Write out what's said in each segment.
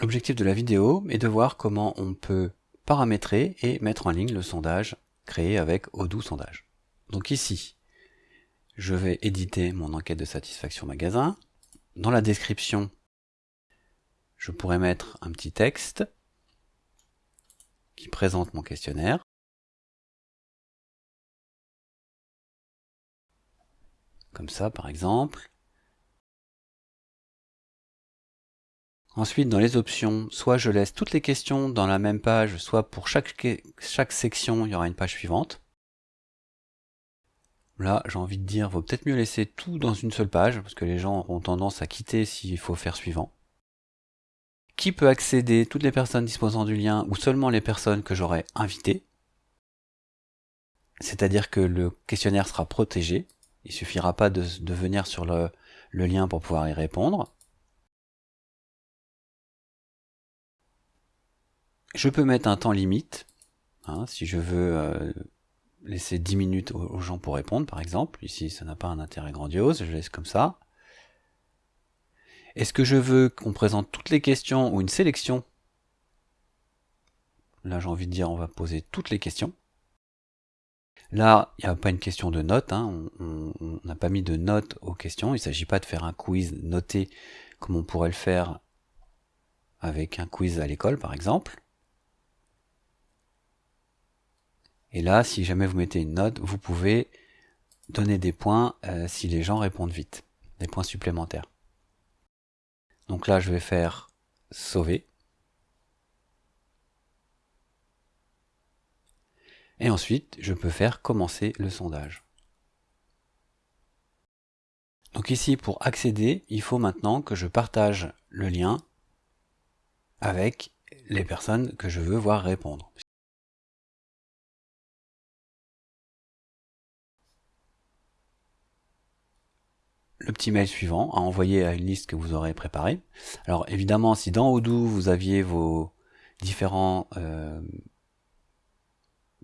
L'objectif de la vidéo est de voir comment on peut paramétrer et mettre en ligne le sondage créé avec Odoo Sondage. Donc ici, je vais éditer mon enquête de satisfaction magasin. Dans la description, je pourrais mettre un petit texte qui présente mon questionnaire. Comme ça, par exemple. Ensuite, dans les options, soit je laisse toutes les questions dans la même page, soit pour chaque, section, il y aura une page suivante. Là, j'ai envie de dire, vaut peut-être mieux laisser tout dans une seule page, parce que les gens auront tendance à quitter s'il faut faire suivant. Qui peut accéder Toutes les personnes disposant du lien, ou seulement les personnes que j'aurai invitées? C'est-à-dire que le questionnaire sera protégé. Il suffira pas de, venir sur le lien pour pouvoir y répondre. Je peux mettre un temps limite, hein, si je veux euh, laisser 10 minutes aux, gens pour répondre, par exemple. Ici, ça n'a pas un intérêt grandiose, je laisse comme ça. Est-ce que je veux qu'on présente toutes les questions ou une sélection? Là, j'ai envie de dire, on va poser toutes les questions. Là, il n'y a pas une question de notes, hein. on n'a pas mis de notes aux questions, il ne s'agit pas de faire un quiz noté comme on pourrait le faire avec un quiz à l'école, par exemple. Et là, si jamais vous mettez une note, vous pouvez donner des points euh, si les gens répondent vite, des points supplémentaires. Donc là, je vais faire sauver. Et ensuite, je peux faire commencer le sondage. Donc ici, pour accéder, il faut maintenant que je partage le lien avec les personnes que je veux voir répondre. Le petit mail suivant à envoyer à une liste que vous aurez préparée. Alors évidemment, si dans Odoo vous aviez vos différents euh,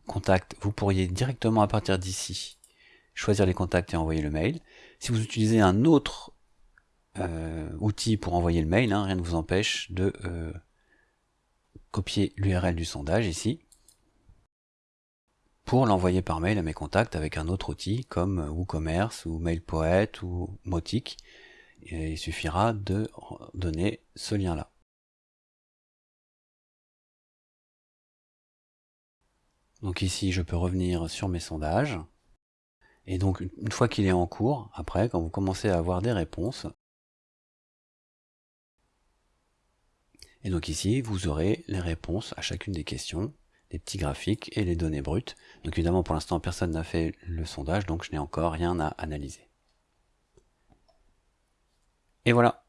contacts, vous pourriez directement à partir d'ici choisir les contacts et envoyer le mail. Si vous utilisez un autre euh, outil pour envoyer le mail, hein, rien ne vous empêche de euh, copier l'URL du sondage ici pour l'envoyer par mail à mes contacts avec un autre outil comme WooCommerce ou MailPoet ou Motic. il suffira de donner ce lien-là. Donc ici, je peux revenir sur mes sondages. Et donc, une fois qu'il est en cours, après, quand vous commencez à avoir des réponses, et donc ici, vous aurez les réponses à chacune des questions les petits graphiques et les données brutes. Donc évidemment pour l'instant personne n'a fait le sondage donc je n'ai encore rien à analyser. Et voilà